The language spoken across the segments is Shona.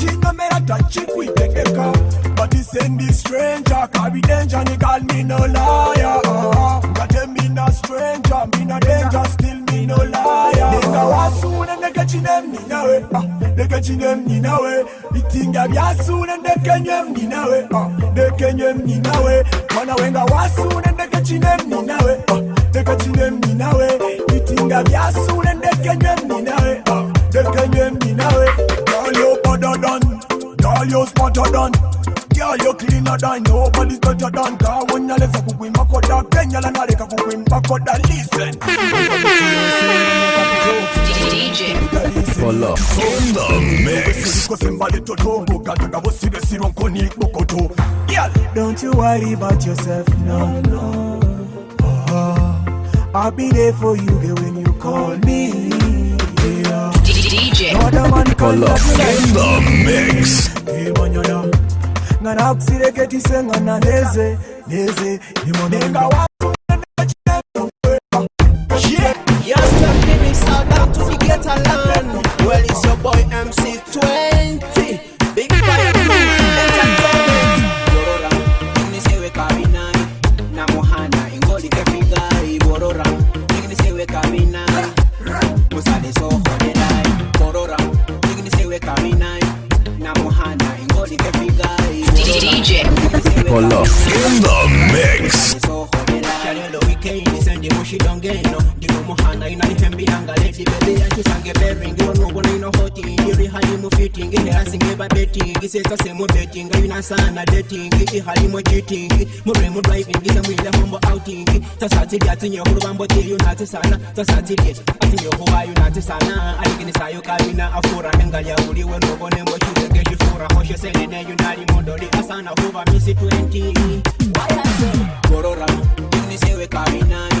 chingamera tachi kuitekeka but he send this stranger kabi danger ni call me no liar ngate uh, mina stranger mina danger still me no liar ninga wasune ndeke chine mninawe uh, ah, ndeke chine mninawe itinga byasune ndeke nye mninawe uh, ndeke nye mninawe mwana wenga wasune ndeke chine mninawe uh, ah, ndeke chine mninawe ah, itinga byasune ndeke nye mninawe uh, ndeke nye mninawe uh, better than. Girl, you smarter than. Girl, you cleaner than. Nobody's better than. Girl, when you DJ. Pull On the mix. Don't you worry about yourself, no, no. Oh, I'll be there for you when you call me. Yeah. DJ. In the mix. Polo. In the mix. muhanda inanihembiranga leti bebe yakisange beringi onubona inohotingi irihalimu fitingi herasingiba betingi sesa betinga yunasana detingi ihalimu jitingi muremu driving semwile hombo outingi sasatilya tinyehulubambo tiyu natisana sasatilye atinyehuwayu natisana aliginisayo kabina afura engalyabuliwe nobonembo kitegekifuraho sheseneneyu nalimodoli asana huba misi 20 gorora unisewe kabinani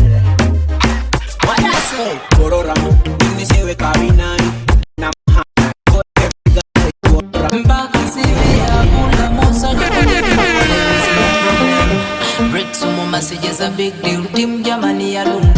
Break some more messages a big deal team Germany alone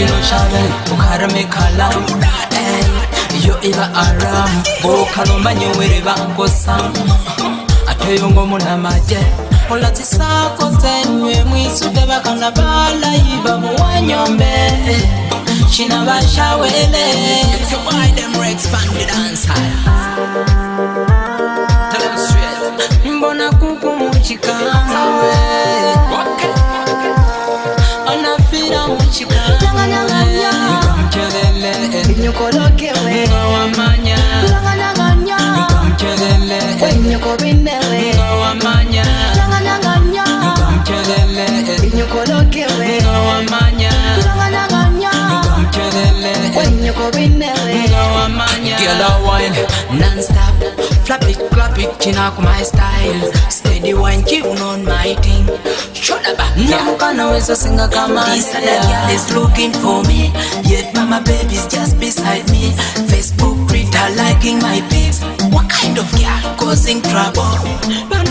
chiro chave ukarame kala iyo iba aram bokalo manye were bankosa ateyongo munamaje olatisako zenywe mwisuge bakana balayiba muwanyombe china bashawele mbona kuku muchikamawe kulanganyanganya nikamkelele inyukolokewe nga non-stop Flap it, clap it, up my style Steady wine, on my thing up, Shodaba, ah. namukana a singer come This other girl is looking for me Yet mama baby's just beside me Facebook Twitter, liking my pics What kind of girl causing trouble? Banu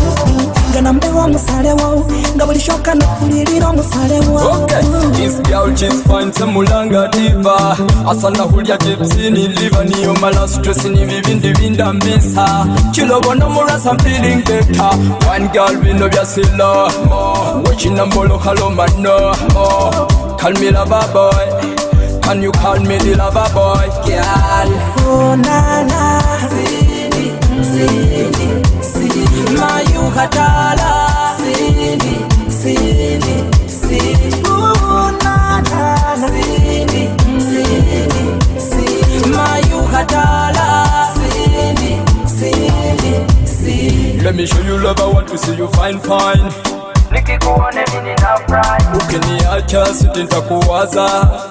na mbewa musale wo ngabulishoka nakulilira omusale mulanga diva asana hulya gyepsini liva niyo mala stress ni bibindi bindambisa kilobona mulasa feeling better one girl bino byasilo wekina mbolokalomano kalmila baboy Can you call me the lover boy? Girl Oh na mayuhatala sini sini let me show you love i want to see you fine fine nikikuone mimi nafurahi ukiniacha sitintakuwaza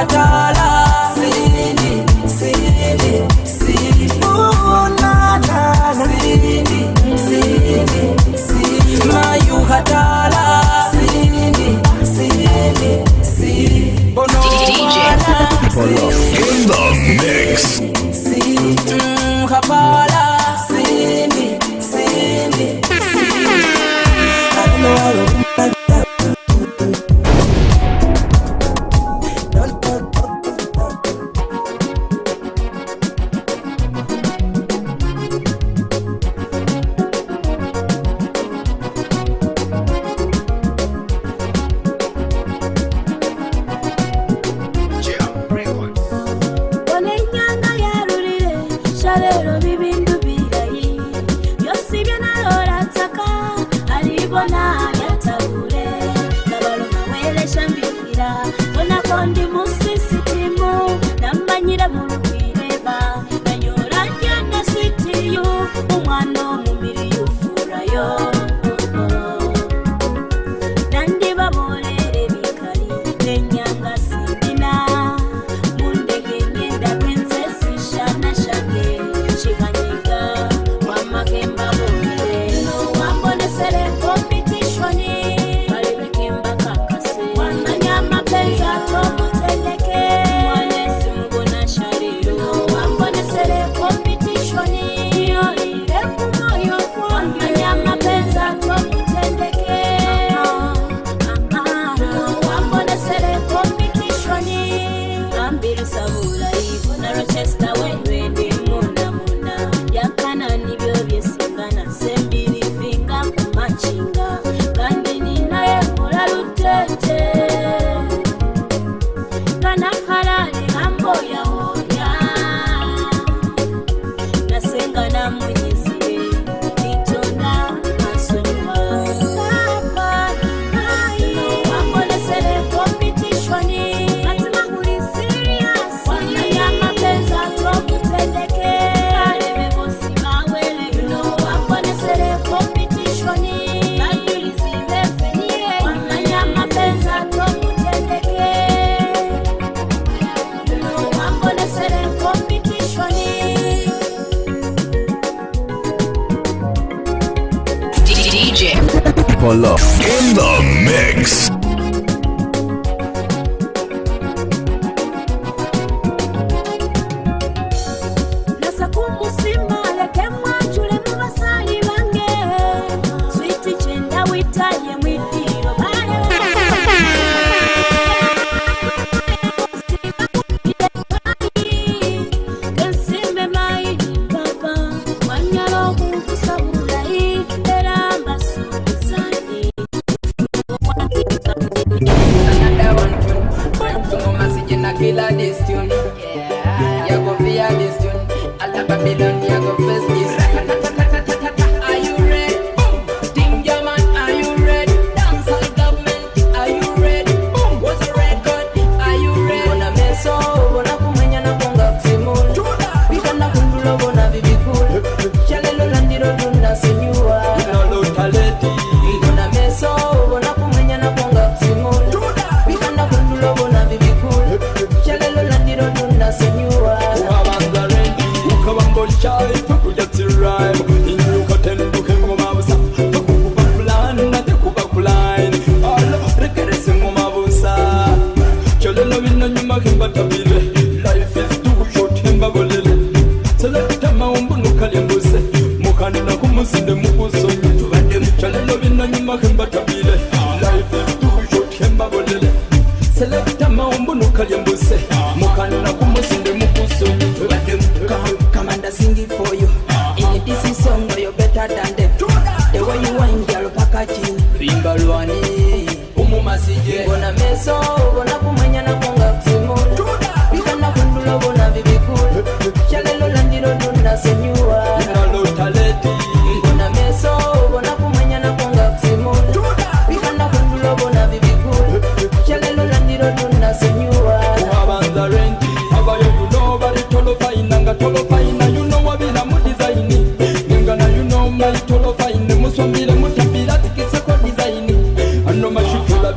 I die.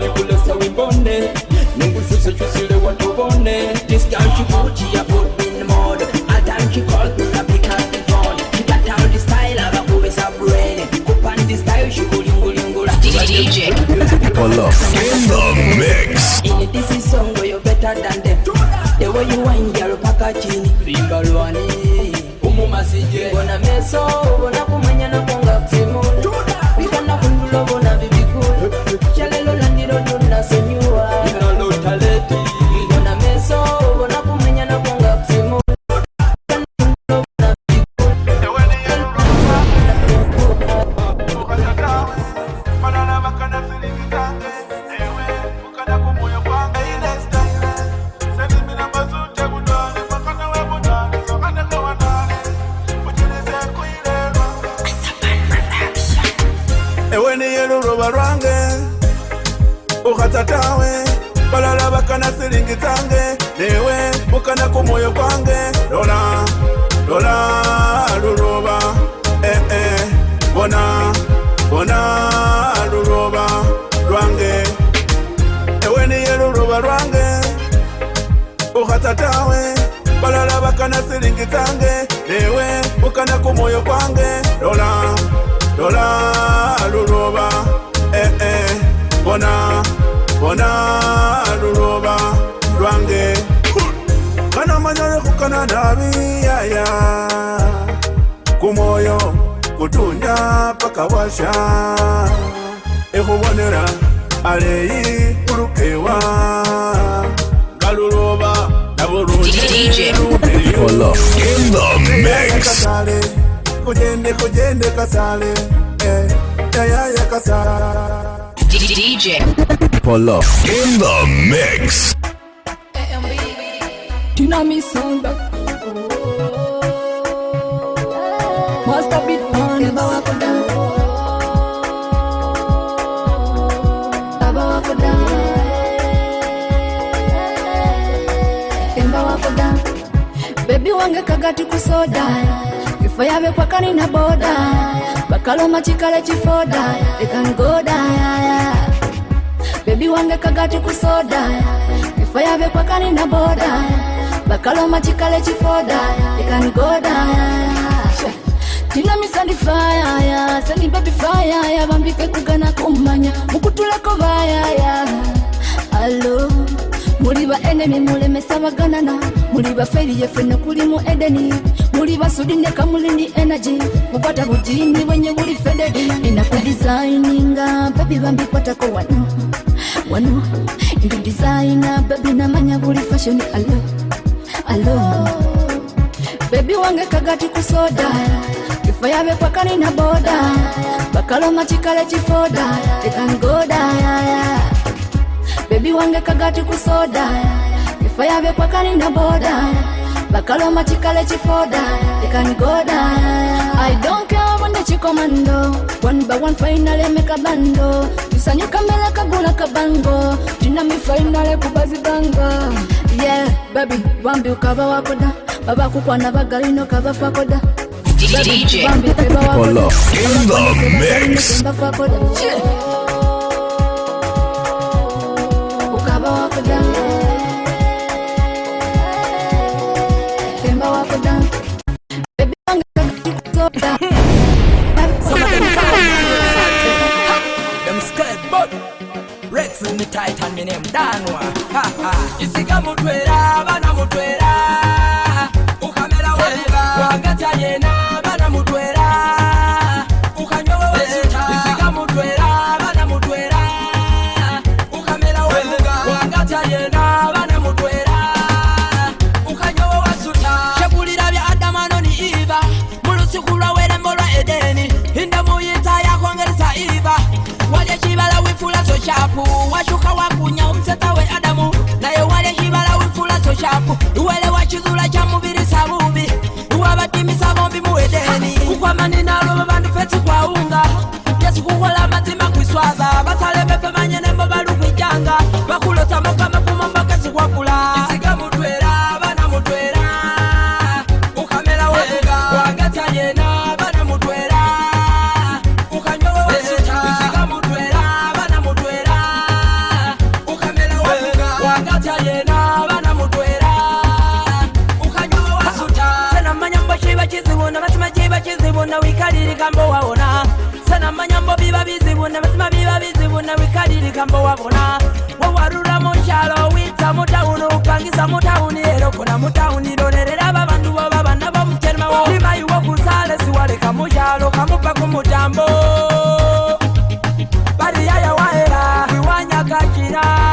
wale This girl she put me in All time she call me pick up the phone She got the style of a the style she go DJ in the mix In this song where you better than them The way you wine girl paka chini Rimbalwani Umu masije Bona meso, bona lola luroba eh eh bona bona luroba lwange ewe niye luroba lwange ukhata tawe balala bakana silingi tange newe ukana kumwoyo kwange lola lola luroba eh eh bona bona kona nabi yaya kumoyo kutunya paka washa ekhubonera aleyi ulukewa galuloba nabulungiekasale kujende kujende kasale yayaya eh, kasala DJ Polo in the mix tina Master beat pants Keba wange kagati kusoda Kifo yabe kwa na boda Bakaloma chikale chifoda They can go die Baby wange kagati kusoda Kifo yabe kwa na boda bakaloma chikale chifoda ikanigoda tinamisandi fayaya sani babi fayaya vambike kugana kumanya mukutuleko vayaya alo muli ba enemi mulemesa baganana muli baferiye fena kuli mu edeni muli basudine kamulindi energy mukwata bujini bwenye buli fededi inakudisaininga babi bambikwatako wanu wanu ndi designer babi namanya buli fashion alo alo bebi wange kagati kusoda kifo yabe pakani na boda bakaloma chikale chifoda tekangoda bebi wange kagati kusoda kifo yabe pakani na boda bakaloma chikale chifoda tekangoda i don't care when the chikomando oh. one by one finally meka bando oh. tusanyuka mbele kagula kabango tina mifainale finally kubazibanga yeah babi bambi ukabawako da babakukwana bagalino kabafako da DJ Bambi, Polo in the mix. chiba chizivu na wikalili kambo wawona sana manyambo biba bizivu na basima biba bizivu na wikalili kambo wawona wawarula mushalo wita mutauni ukangisa mutauni erokona mutauni lonelela babandu bo babana bo mucherema wo limayi wo kusale siwaleka mushalo kamupa ku mutambo bariyaya waela iwanyakachira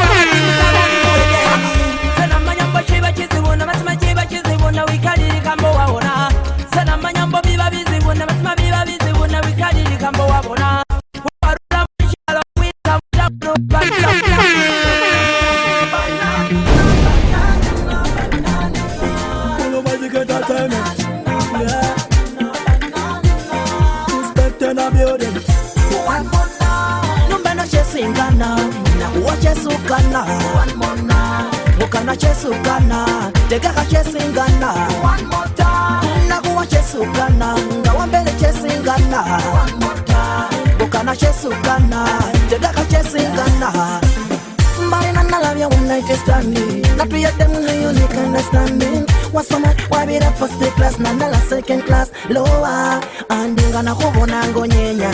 nangonyenya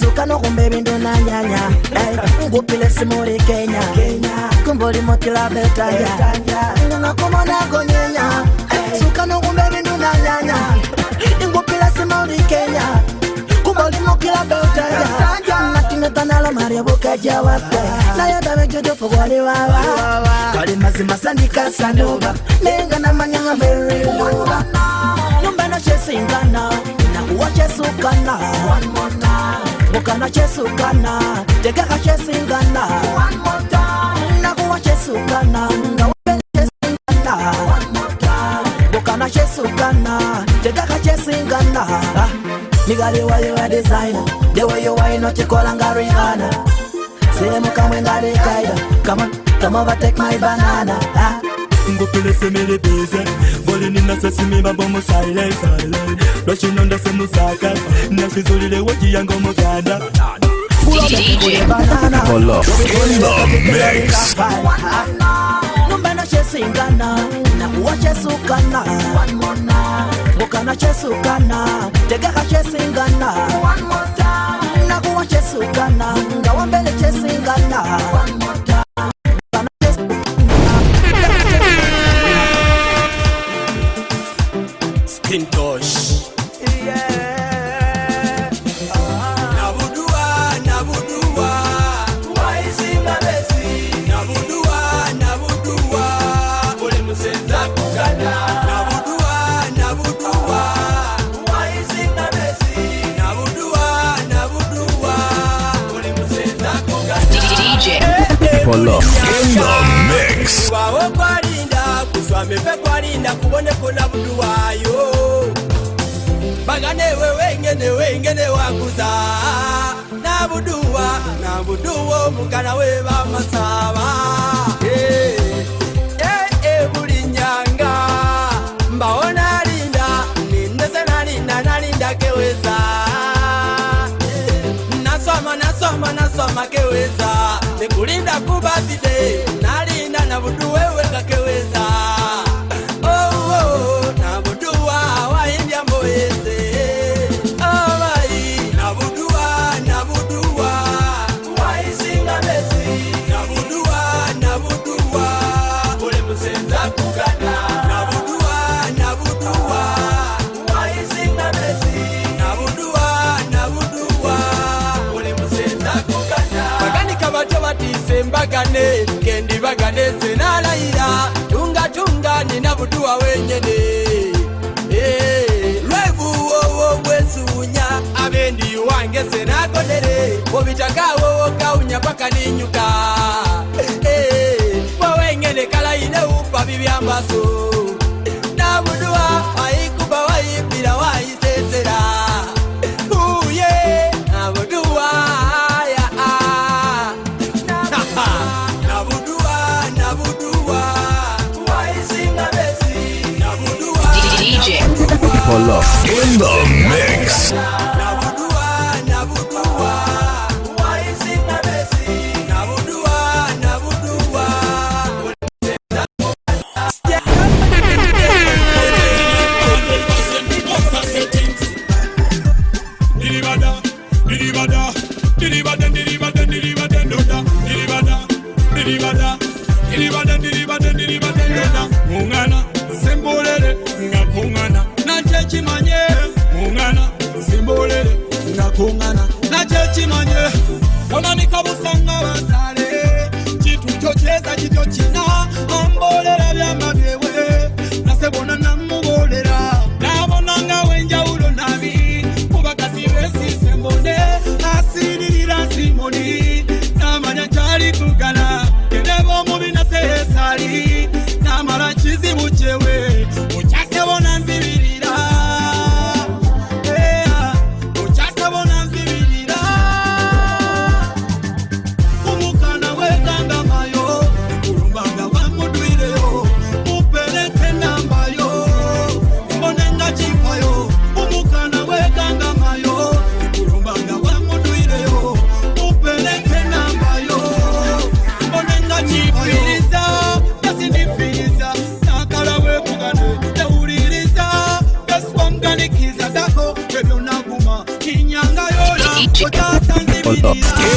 sukanokumba ebintu nanyanya ngupile simuri kenya kumba oli mutila betaya ngakoma nangonyenya sukanokumba ebintu nanyanya ngupile simuri kenya kumba oli mutila betaya nayodamejojofogwaliwawa kalimazimasandikasanduba nenga namanyanga veriluba nyumba nochesinganao kana wa jesu kana mukana jesu kana jegeka jesu ngana naku wa jesu kana nga wabe jesu ngana mukana jesu kana jegeka jesu ngana ah, nigali wa yu wa design de wa yu wa ino chikola nga ringana sile mukamwe nga rikaida kama kama va take my banana ah kungo pele se me rebeze Voli ni na sesi mi babo mo silent silent Rashi nanda se mo saka Na si zuri le woji yango mo kada Pula me kiko ye banana Pula me kiko ye banana Numbe na che singana Na kuwa che sukana Buka na che sukana Tege ha che singana Na kuwa che sukana Ngawa mbele che singana One more time kubaho kwarinda kuswamepe kwarinda kuboneko na budu wayo baganewe wengene wengene wakuza na buduwa na buduwo mugana we bamasaba Makeweza tekulinda kuba bide tuvugane kendibagane senalayira tungatunga nina butuwa wenyene eh, lwebuwowo bwesuunya abendiyuwange senagodere bobitakawowo kaunya pakaninyuka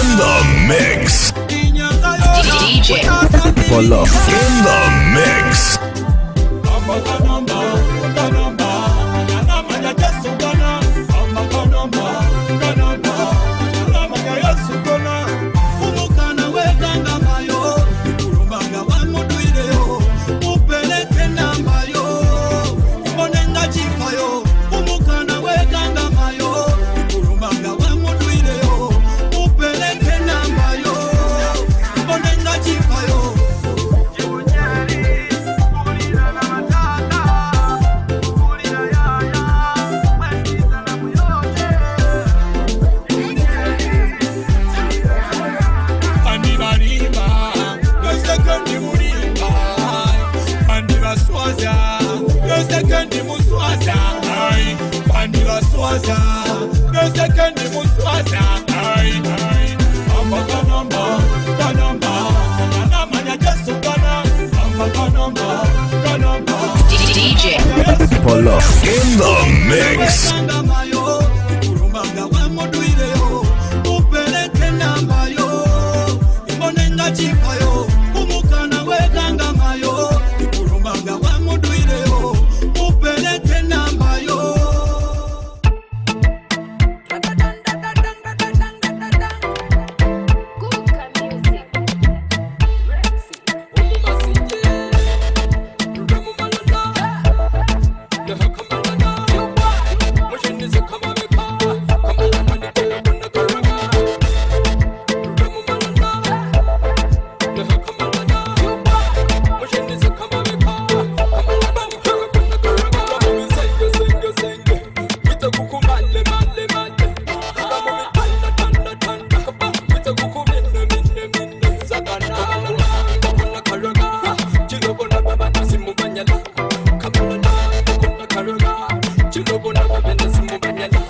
in the mix. DJ. Follow in the mix. Polo in the mix. Chikoko na kupenda simu kanyanya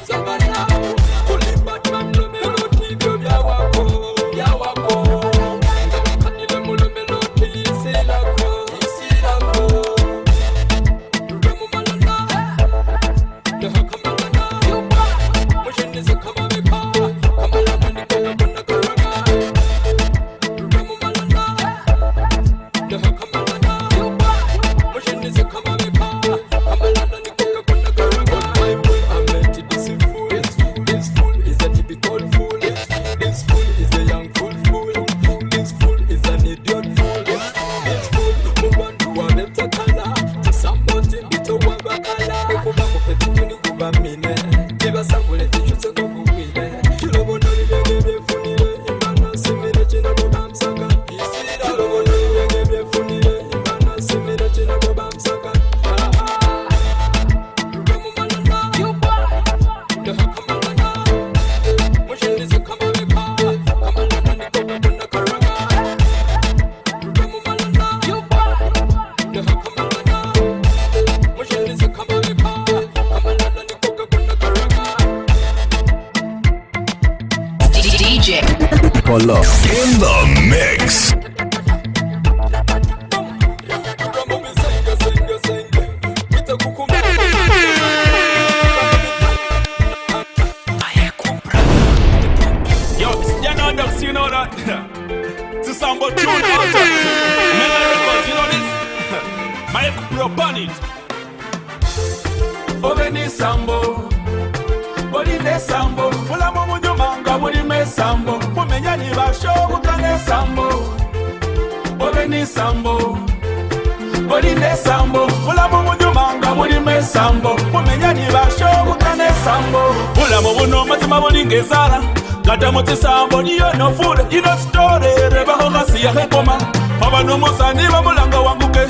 moni ngezala ngatamotsesa moni yo nofule inositorere vahongasiya hekoma pavanomosani vamulanga wanguke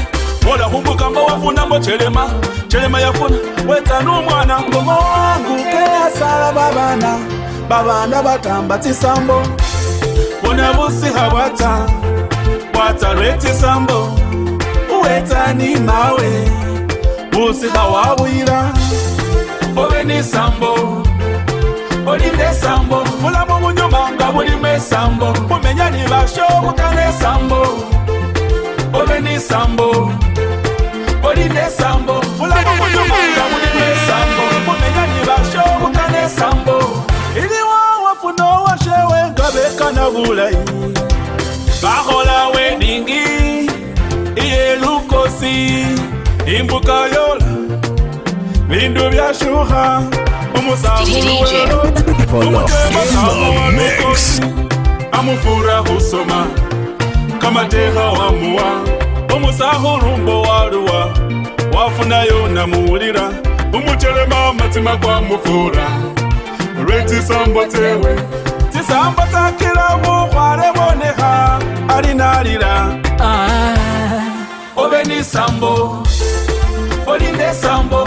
ola humbuka mbo wafuna mbo chelema chelema yafuna wetsanu mwana ngomo wanguke asala vavana vavana vatambatsisa mbo vona vusiha watsa watsa lwetsisa mbo uwetsani mawe usiha wavuyira ovenisa mbo mulinda esambo mulamu munyuma nga mulimu esambo mumenya ni basho obutana esambo obe ni sambo olinda esambo mulamu munyuma nga mulimu esambo mumenya ni basho obutana esambo ili wawe funa owashewe nga bekana bulayi bakola wedingi iye lukosi imbukayo bintu byashuha umusaulumutemaamuwaukosi amufura husoma kamateha wamuwa umusahulu mbo waluwa wafunayo namuwulira umutelema matima gwamufura lwe tisambo tewe tisambo takila muhwale boneha ali nalila ah. obe nisambo olinesambo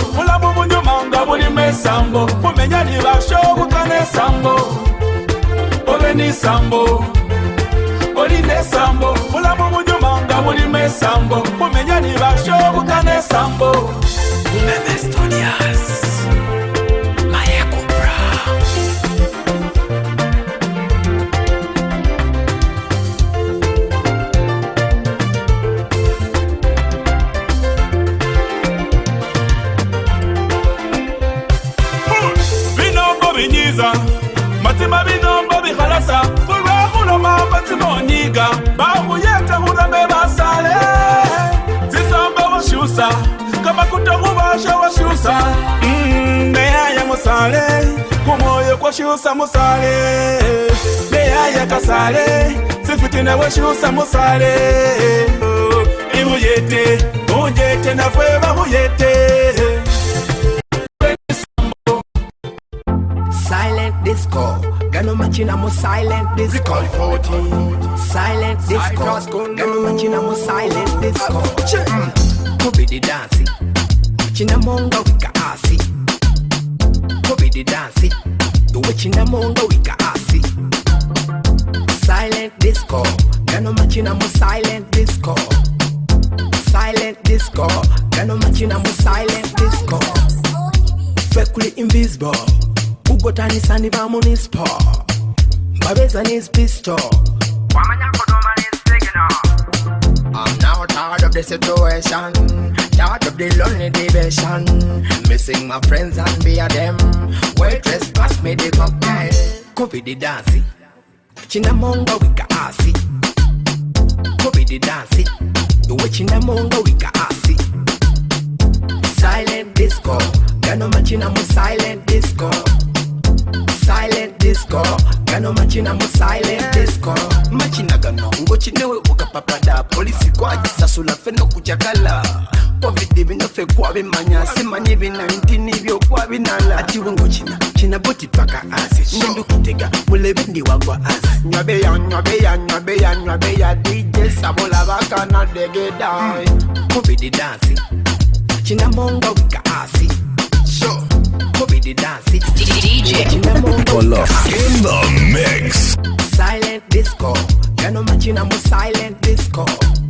buka bulimu esambo bumenya libasho obutana esambo obena esambo olina esambo bulamu bujuma nga bulimu esambo bumenya libasho obutana esambo bauyete urame basale zisombe washusa kamakuta uvasha washusa mm, meyaya mm, musale kumoyo kwashusa musale meyaya kasale sifitine washusa musale oh, ibuyete unjete nafweva uyete Disco. Gano machina mo silent this call Silent this call Gano machina mo silent this call Kobe di dansi Machina monga wika asi Kobe di dansi Do we china monga wika asi Silent this call Gano machina mo silent this call Silent this call Gano machina mo silent this call Fekuli invisible kugotanisa ni vamunispo babeza nisipisto wamanyakodoma I'm now tired of the situation, tired of the lonely division. Missing my friends and be a them. Waitress, pass me the cocktail. Kobe the dancing, chinamonga wika asi. Kobe the dancing, uwe chinamonga wika asi. Silent disco, gano machina mo' silent disco. silent disco ganomachina mu silent disco machina ganongochinewe ukapapada polisi kwajisasula feno kuchakala povidi vinofekwavimanya simanye vi19 vyokwavinala atiwe ngochina china boti paka asi nindi kutega mulevindi wagwa asi nyaveya nyaveya nyaveya nyaveya dj savola vakana degedai povidi dansi china monga wika asi mm. Bobby the dance, it's DJ in the mix. Silent disco, you're matching, I'm a silent disco.